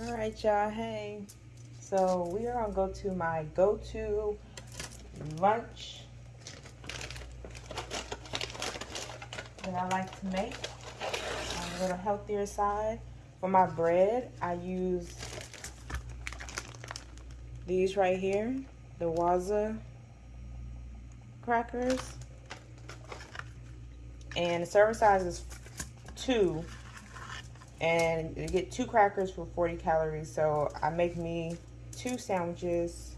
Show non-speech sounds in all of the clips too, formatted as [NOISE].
All right, y'all. Hey. So we are gonna go to my go-to lunch that I like to make a little healthier side. For my bread, I use these right here, the Wasa crackers. And the serving size is two and you get two crackers for 40 calories. So I make me two sandwiches.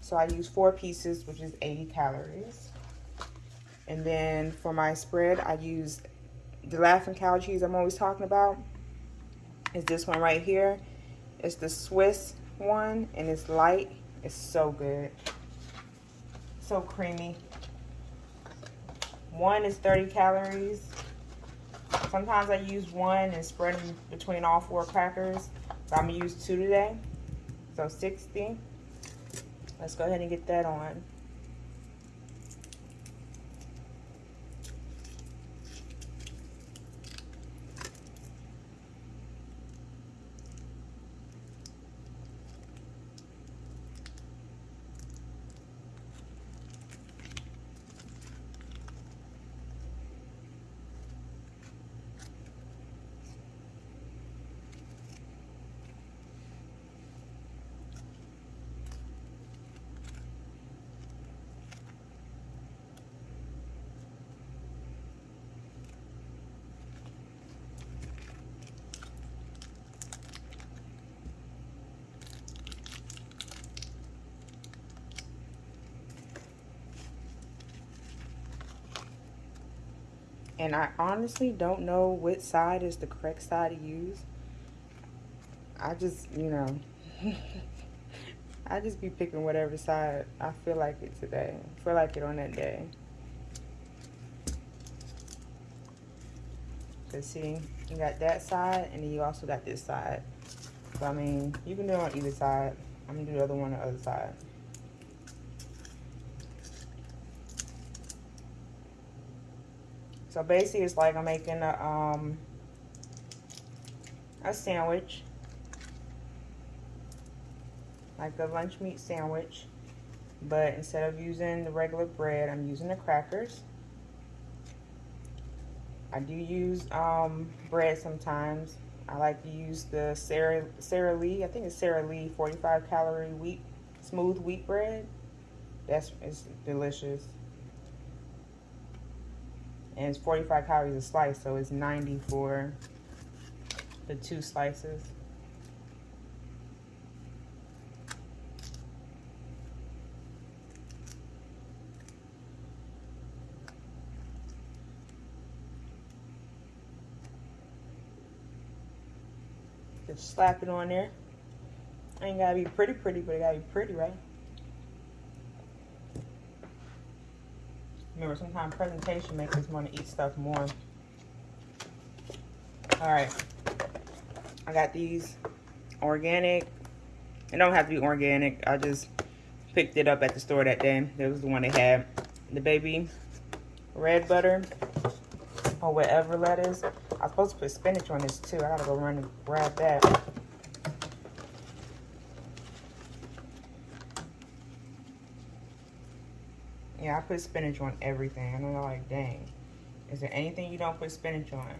So I use four pieces which is 80 calories. And then for my spread I use the laughing cow cheese I'm always talking about. Is this one right here. It's the Swiss one and it's light. It's so good. So creamy. One is 30 calories Sometimes I use one and spread them between all four crackers. But I'm going to use two today. So 60. Let's go ahead and get that on. And I honestly don't know which side is the correct side to use. I just, you know, [LAUGHS] I just be picking whatever side I feel like it today. Feel like it on that day. So see, you got that side and then you also got this side. So I mean, you can do it on either side. I'm gonna do the other one on the other side. So basically it's like I'm making a, um, a sandwich. Like a lunch meat sandwich. But instead of using the regular bread, I'm using the crackers. I do use um, bread sometimes. I like to use the Sara, Sara Lee, I think it's Sara Lee 45 calorie wheat, smooth wheat bread. That's it's delicious and it's 45 calories a slice so it's 90 for the two slices. Just slap it on there. Ain't gotta be pretty pretty but it gotta be pretty right Remember, sometimes presentation makes us want to eat stuff more. All right. I got these organic. It don't have to be organic. I just picked it up at the store that day. That was the one they had. The baby red butter or whatever lettuce. I was supposed to put spinach on this too. I gotta go run and grab that. Yeah, I put spinach on everything. And I'm like, dang. Is there anything you don't put spinach on?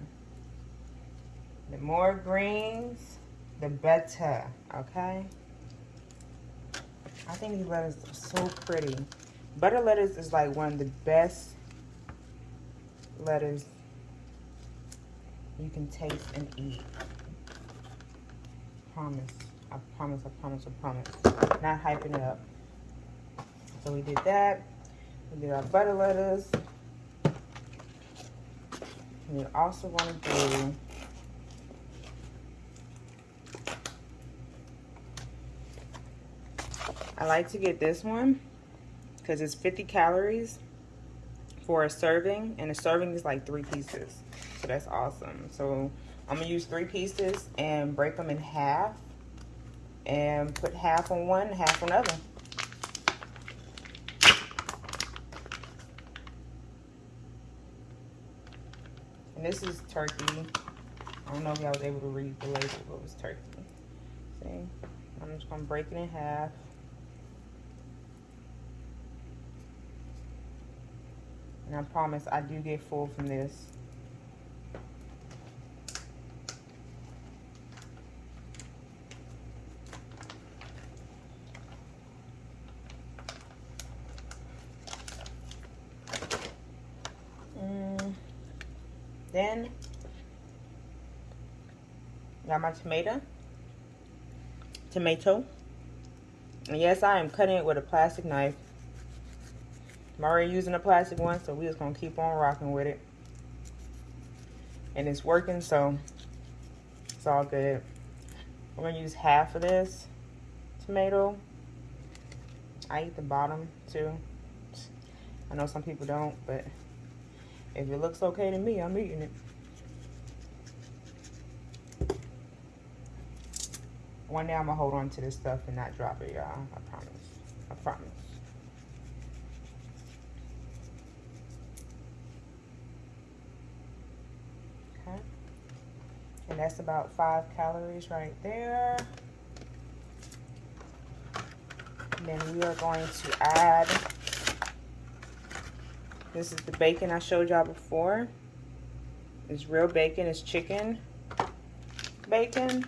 The more greens, the better, okay? I think these lettuces are so pretty. Butter lettuce is like one of the best lettuce you can taste and eat. Promise. I promise, I promise, I promise. Not hyping it up. So we did that. We did our butter lettuce. We also want to do I like to get this one because it's 50 calories for a serving and a serving is like three pieces. So that's awesome. So I'm gonna use three pieces and break them in half and put half on one half on the other And this is turkey. I don't know if y'all was able to read the label, but it was turkey. See? I'm just gonna break it in half. And I promise I do get full from this. Then, got my tomato. Tomato. And yes, I am cutting it with a plastic knife. I'm already using a plastic one, so we just gonna keep on rocking with it. And it's working, so it's all good. I'm gonna use half of this tomato. I eat the bottom too. I know some people don't, but if it looks okay to me, I'm eating it. One day I'm gonna hold on to this stuff and not drop it, y'all. I promise. I promise. Okay. And that's about five calories right there. And then we are going to add, this is the bacon I showed y'all before. It's real bacon, it's chicken bacon.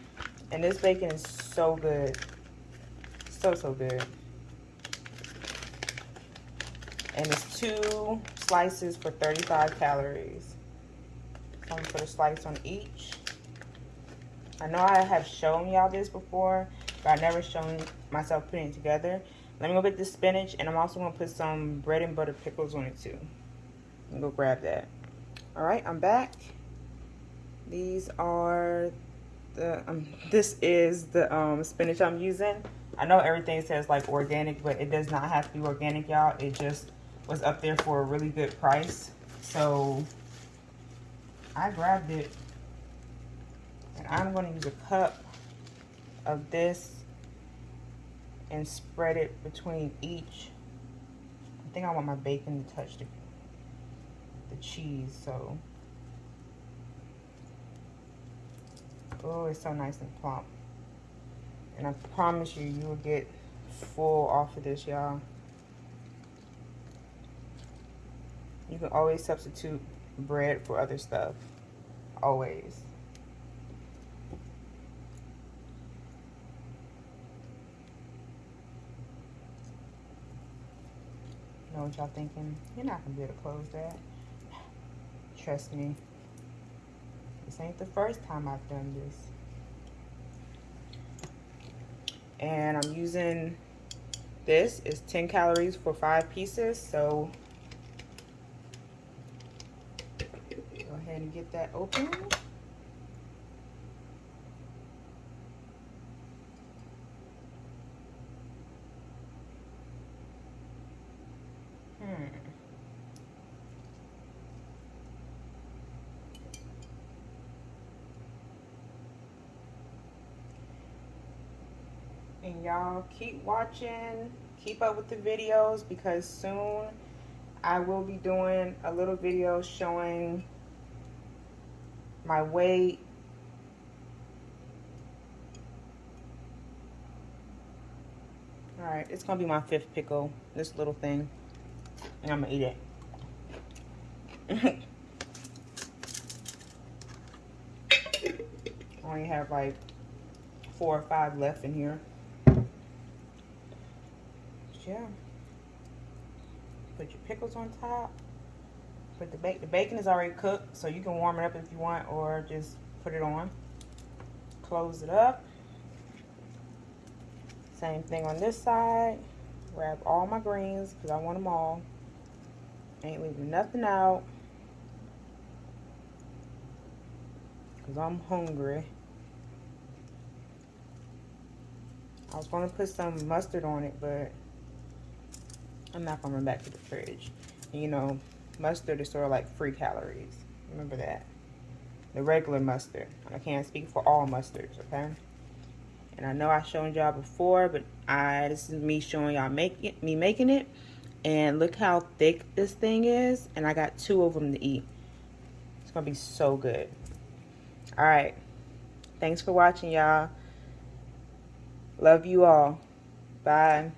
And this bacon is so good. So, so good. And it's two slices for 35 calories. So I'm gonna put a slice on each. I know I have shown y'all this before, but I've never shown myself putting it together. Let me go get the spinach, and I'm also gonna put some bread and butter pickles on it too. And go grab that. All right, I'm back. These are the, um, [LAUGHS] this is the um, spinach I'm using. I know everything says like organic, but it does not have to be organic, y'all. It just was up there for a really good price. So I grabbed it and I'm going to use a cup of this and spread it between each. I think I want my bacon to touch the, the cheese, so Oh, it's so nice and plump. And I promise you, you will get full off of this, y'all. You can always substitute bread for other stuff. Always. Know what y'all thinking? You're not going to be able to close that. Trust me. This ain't the first time I've done this. And I'm using this. It's 10 calories for five pieces. So go ahead and get that open. Y'all keep watching keep up with the videos because soon I will be doing a little video showing my weight. All right it's gonna be my fifth pickle this little thing. And I'm gonna eat it. [LAUGHS] I only have like four or five left in here yeah. Put your pickles on top. Put the bacon. The bacon is already cooked, so you can warm it up if you want, or just put it on. Close it up. Same thing on this side. Grab all my greens because I want them all. Ain't leaving nothing out. Because I'm hungry. I was going to put some mustard on it, but I'm not going back to the fridge. And, you know, mustard is sort of like free calories. Remember that. The regular mustard. I can't speak for all mustards, okay? And I know I've shown y'all before, but I this is me showing y'all making me making it. And look how thick this thing is. And I got two of them to eat. It's gonna be so good. All right. Thanks for watching, y'all. Love you all. Bye.